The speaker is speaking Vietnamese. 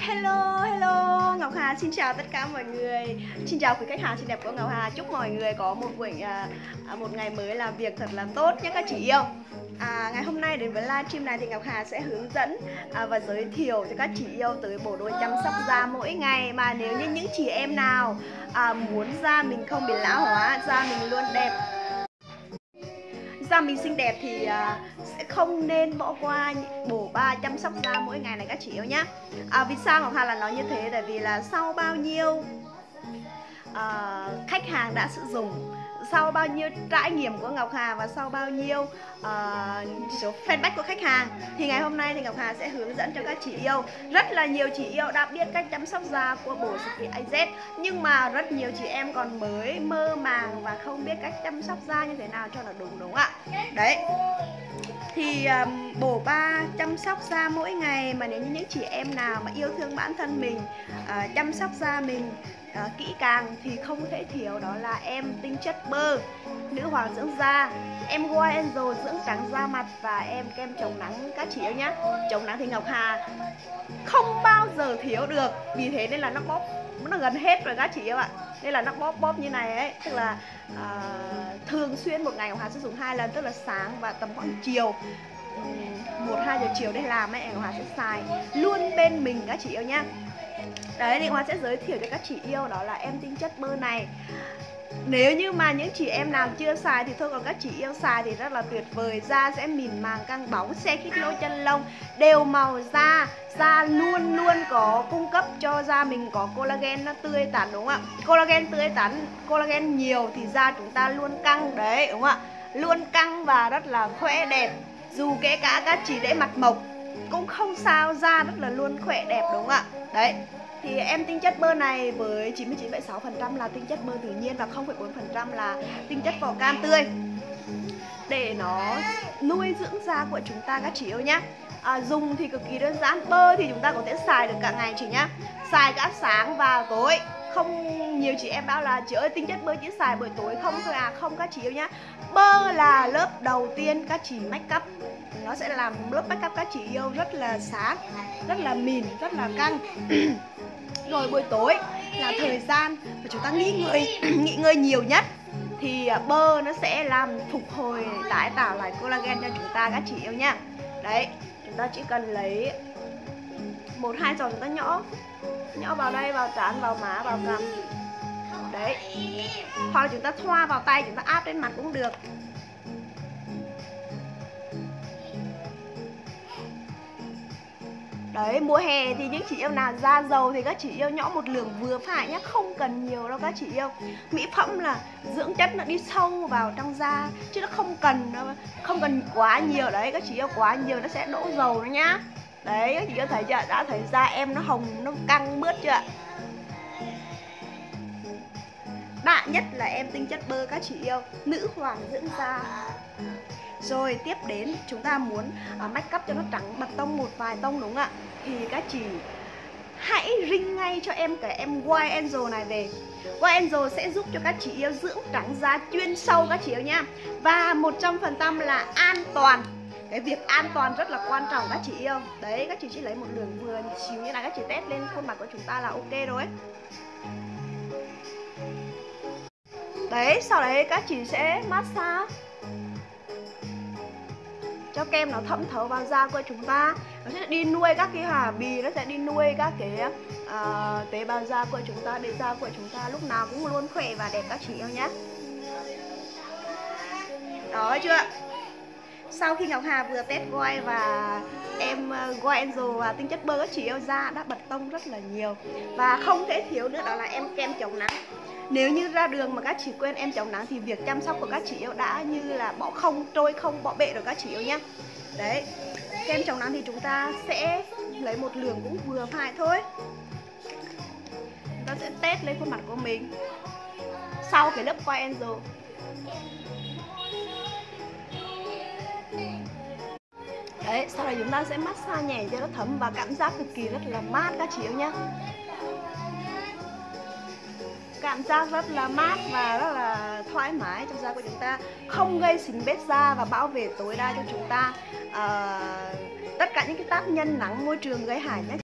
Hello, hello, Ngọc Hà xin chào tất cả mọi người. Xin chào quý khách hàng xinh đẹp của Ngọc Hà. Chúc mọi người có một buổi à, à một ngày mới làm việc thật là tốt nhé các chị yêu. À, Ngày hôm nay đến với livestream này thì Ngọc Hà sẽ hướng dẫn à, và giới thiệu cho các chị yêu tới bộ đôi chăm sóc da mỗi ngày. Mà nếu như những chị em nào à, muốn da mình không bị lão hóa, da mình luôn đẹp da mình xinh đẹp thì uh, sẽ không nên bỏ qua bổ ba chăm sóc da mỗi ngày này các chị yêu nhá. À, vì sao ngọc hà là nói như thế? Tại vì là sau bao nhiêu uh, khách hàng đã sử dụng sau bao nhiêu trải nghiệm của Ngọc Hà và sau bao nhiêu uh, số feedback của khách hàng thì ngày hôm nay thì Ngọc Hà sẽ hướng dẫn cho các chị yêu. Rất là nhiều chị yêu đã biết cách chăm sóc da của bộ Skin AZ nhưng mà rất nhiều chị em còn mới mơ màng và không biết cách chăm sóc da như thế nào cho nó đúng đúng ạ? Đấy. Thì um, bổ ba chăm sóc da mỗi ngày mà nếu như những chị em nào mà yêu thương bản thân mình uh, chăm sóc da mình uh, kỹ càng thì không thể thiếu đó là em tinh chất bơ nữ hoàng dưỡng da. Em White Angel dưỡng trắng da mặt và em kem chống nắng các chị yêu nhá. Chống nắng thì Ngọc Hà không bao giờ thiếu được. Vì thế nên là nó bóp nó gần hết rồi các chị yêu ạ. Nên là nó bóp bóp như này ấy tức là uh, thường xuyên một ngày Ngọc Hà sử dụng hai lần tức là sáng và tầm khoảng chiều. Một hai giờ chiều để làm ấy Ngọc Hà sẽ xài luôn bên mình các chị yêu nhá đấy thì Hoa sẽ giới thiệu cho các chị yêu đó là em tinh chất bơ này. Nếu như mà những chị em nào chưa xài thì thôi còn các chị yêu xài thì rất là tuyệt vời. Da sẽ mịn màng căng bóng, xe khít lỗ chân lông Đều màu da. Da luôn luôn có cung cấp cho da mình có collagen nó tươi tắn đúng không ạ? Collagen tươi tắn, collagen nhiều thì da chúng ta luôn căng Đấy đúng không ạ? Luôn căng và rất là khỏe đẹp. Dù kể cả các chị để mặt mộc cũng không sao da rất là luôn khỏe đẹp đúng không ạ? Đấy thì em tinh chất bơ này với 99,6% là tinh chất bơ tự nhiên và 0,4% là tinh chất vỏ cam tươi. Để nó nuôi dưỡng da của chúng ta các chị yêu nhé à, dùng thì cực kỳ đơn giản bơ thì chúng ta có thể xài được cả ngày chị nhá. Xài cả sáng và tối. Không nhiều chị em bảo là chị ơi tinh chất bơ chỉ xài buổi tối không thôi à? Không các chị yêu nhá. Bơ là lớp đầu tiên các chị make up. Nó sẽ làm lớp make up các chị yêu rất là sáng rất là mịn rất là căng. rồi buổi tối là thời gian mà chúng ta nghỉ ngơi nghỉ ngơi nhiều nhất. Thì à, bơ nó sẽ làm phục hồi tái tạo lại collagen cho chúng ta, các chị yêu nha đấy, chúng ta chỉ cần lấy một, hai giọt chúng ta nhỏ nhỏ vào đây, vào trán, vào má, vào cằm. Đấy. Hoặc là chúng ta thoa vào tay, chúng ta áp lên mặt cũng được. Đấy, mùa hè thì những chị yêu nào da dầu thì các chị yêu nhỏ một lượng vừa phải nhé Không cần nhiều đâu các chị yêu. Mỹ phẩm là dưỡng chất nó đi sâu vào trong da Chứ nó không cần không cần quá nhiều. Đấy Các chị yêu quá nhiều nó sẽ đổ dầu nó nhá. Đấy, các chị yêu thấy chưa? Đã thấy da em nó hồng, nó căng bớt chưa Đại nhất là em tinh chất bơ các chị yêu. Nữ hoàng dưỡng da rồi tiếp đến chúng ta muốn uh, make up cho nó trắng bật tông một vài tông đúng không ạ? Thì các chị hãy ring ngay cho em cái em White Angel này về. White Angel sẽ giúp cho các chị yêu dưỡng trắng da chuyên sâu các chị yêu nha Và 100% là an toàn. Cái việc an toàn rất là quan trọng các chị yêu. Đấy các chị chỉ lấy một đường vừa xíu như này các chị test lên khuôn mặt của chúng ta là ok rồi. Đấy sau đấy các chị sẽ massage cho kem nó thấm thấu vào da của chúng ta. Nó sẽ đi nuôi các cái hà bì nó sẽ đi nuôi các cái uh, tế bào da của chúng ta để da của chúng ta lúc nào cũng luôn khỏe và đẹp các chị yêu nhé. Đó chưa? Sau khi Ngọc Hà vừa test voi và em Goy Angel và tinh chất bơ các chị yêu da đã bật tông rất là nhiều. Và không thể thiếu nữa đó là em kem chống nắng nếu như ra đường mà các chị quên em chống nắng thì việc chăm sóc của các chị yêu đã như là bỏ không, trôi không, bỏ bể rồi các chị yêu nhé đấy kem chống nắng thì chúng ta sẽ lấy một lượng cũng vừa phải thôi. Chúng ta sẽ test lên khuôn mặt của mình sau cái lớp qua angel đấy, sau này chúng ta sẽ massage nhẹ cho nó thấm và cảm giác cực kỳ rất là mát các chị yêu nhé cảm giác rất là mát và rất là thoải mái. Trong da của chúng ta không gây xình bết da và bảo vệ tối đa cho chúng ta. Uh, tất cả những cái tác nhân nắng môi trường gây hại nhé